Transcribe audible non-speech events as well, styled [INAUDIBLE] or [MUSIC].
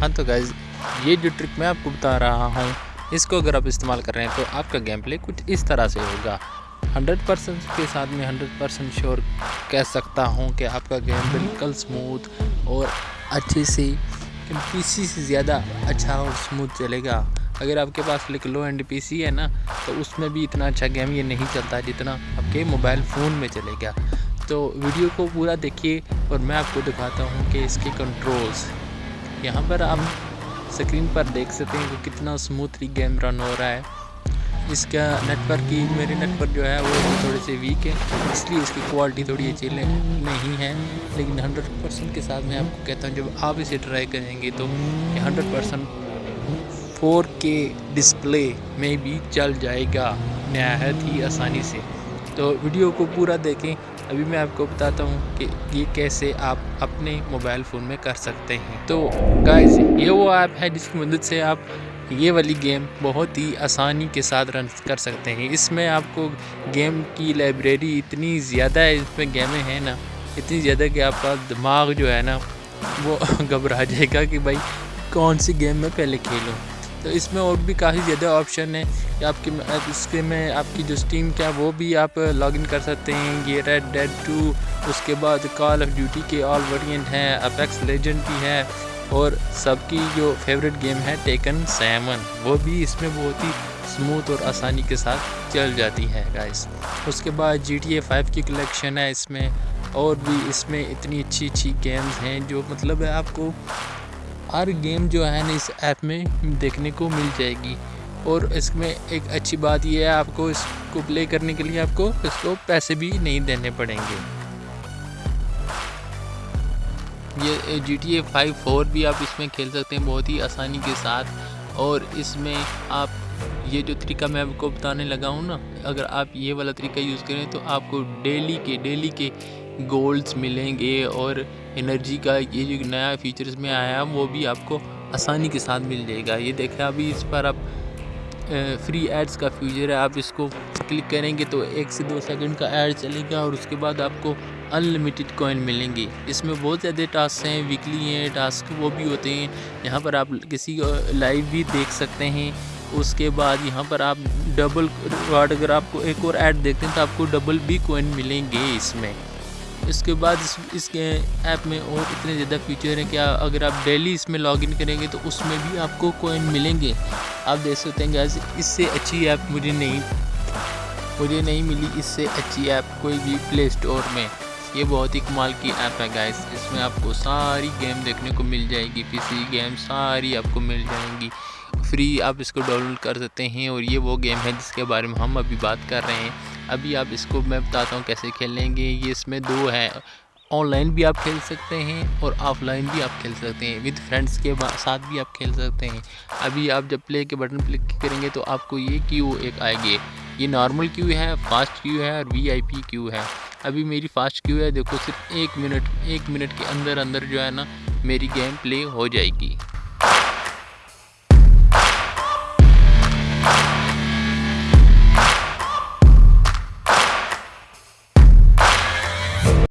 हाँ तो गाइज़ ये जो ट्रिक मैं आपको बता रहा हूँ, इसको अगर आप इस्तेमाल कर रहे हैं तो आपका गेम प्ले कुछ इस तरह से होगा। 100 परसेंट के साथ में 100 परसेंट श्योर कह सकता हूँ कि आपका गेम बिल्कुल स्मूथ और अच्छे से पीसी से ज़्यादा अच्छा और स्मूथ चलेगा। अगर आपके पास लिख लो एंड पीसी है ना तो उसमें भी इतना अच्छा गेम ये नहीं चलता जितना आपके मोबाइल फ़ोन में चलेगा। तो वीडियो को पूरा देखिए और मैं आपको दिखाता हूँ कि इसके कंट्रोल्स यहाँ पर आप स्क्रीन पर देख सकते हैं कि कितना स्मूथली गेम रन हो रहा है। इसका नेटवर्क की मेरे नेटवर्क जो है, वो थोड़े से वीक है। इसलिए इसकी क्वालिटी थोड़ी अच्छी नहीं है। लेकिन 100 परसेंट के साथ मैं आपको कहता हूँ, जब आप इसे ट्राई करेंगे तो ये hundred percent four K display में भी चल जाएगा, नहायत ही आसानी से। तो वीडियो को पूरा देखें। अभी मैं आपको बताता हूँ कि ये कैसे आप अपने मोबाइल फ़ोन में कर सकते हैं। तो गाइस ये वो ऐप है जिसकी मदद से आप ये वाली गेम बहुत ही आसानी के साथ रन कर सकते हैं। इसमें आपको गेम की लाइब्रेरी इतनी ज़्यादा है, इसमें गेमें हैं ना, इतनी ज़्यादा कि आपका दिमाग जो है ना, वो [LAUGHS] घबरा जाएगा कि भाई कौन सी गेम मैं पहले खेलूँ। तो इसमें और भी काफ़ी ज़्यादा ऑप्शन है कि आपके इसके में आपकी जो स्टीम क्या वो भी आप लॉगिन कर सकते हैं। ये रेड डेड टू उसके बाद कॉल ऑफ़ ड्यूटी के ऑल वेरिएंट हैं अपेक्स लेजेंड भी है और सबकी जो फेवरेट गेम है टेकन सेवन वो भी इसमें बहुत ही स्मूथ और आसानी के साथ चल जाती है गाइस उसके बाद जी टी ए फाइव की कलेक्शन है इसमें और भी इसमें इतनी अच्छी अच्छी गेम्स हैं जो मतलब है आपको हर गेम जो है ना इस ऐप में देखने को मिल जाएगी। और इसमें एक अच्छी बात यह है, आपको इसको प्ले करने के लिए आपको इसको पैसे भी नहीं देने पड़ेंगे। ये G T A five four भी आप इसमें खेल सकते हैं बहुत ही आसानी के साथ। और इसमें आप ये जो तरीका मैं आपको बताने लगा हूँ ना, अगर आप ये वाला तरीका यूज़ करें तो आपको डेली के डेली के गोल्ड्स मिलेंगे और एनर्जी का ये जो नया फीचर इसमें आया, वो भी आपको आसानी के साथ मिल जाएगा। ये देखें, अभी इस पर आप फ्री एड्स का फीचर है, आप इसको क्लिक करेंगे तो एक से दो सेकंड का ऐड चलेगा और उसके बाद आपको अनलिमिटेड कॉइन मिलेंगे। इसमें बहुत ज़्यादा टास्क हैं वीकली हैं टास्क वो भी होते हैं। यहाँ पर आप किसी को लाइव भी देख सकते हैं। उसके बाद यहाँ पर आप डबल अगर आपको एक और ऐड देखते हैं तो आपको डबल भी कोइन मिलेंगे इसमें। इसके बाद इस, इसके ऐप में और इतने ज़्यादा फीचर हैं कि अगर आप डेली इसमें लॉगिन करेंगे तो उसमें भी आपको कोइन मिलेंगे। आप देख सकते हैं गैस इससे अच्छी ऐप मुझे नहीं मुझे नहीं मिली इससे अच्छी ऐप कोई भी प्ले स्टोर में। ये बहुत ही कमाल की ऐप है गैस इसमें आपको सारी गेम देखने को मिल जाएगी पीसी गेम सारी आपको मिल जाएँगी। फ्री आप इसको डाउनलोड कर सकते हैं और ये वो गेम है जिसके बारे में हम अभी बात कर रहे हैं। अभी आप इसको मैं बताता हूँ कैसे खेलेंगे ये इसमें दो है। ऑनलाइन भी आप खेल सकते हैं और ऑफलाइन भी आप खेल सकते हैं। विद फ्रेंड्स के साथ भी आप खेल सकते हैं। अभी आप जब प्ले के बटन क्लिक करेंगे तो आपको ये क्यू एक आएगी। ये नॉर्मल क्यू है, फास्ट क्यू है और वी आई पी क्यू है। अभी मेरी फास्ट क्यू है, देखो सिर्फ़ एक मिनट एक मिनट के अंदर अंदर जो है ना, मेरी गेम प्ले हो जाएगी।